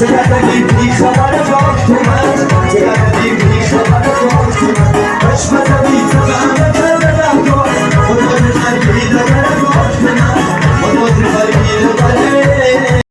Sabah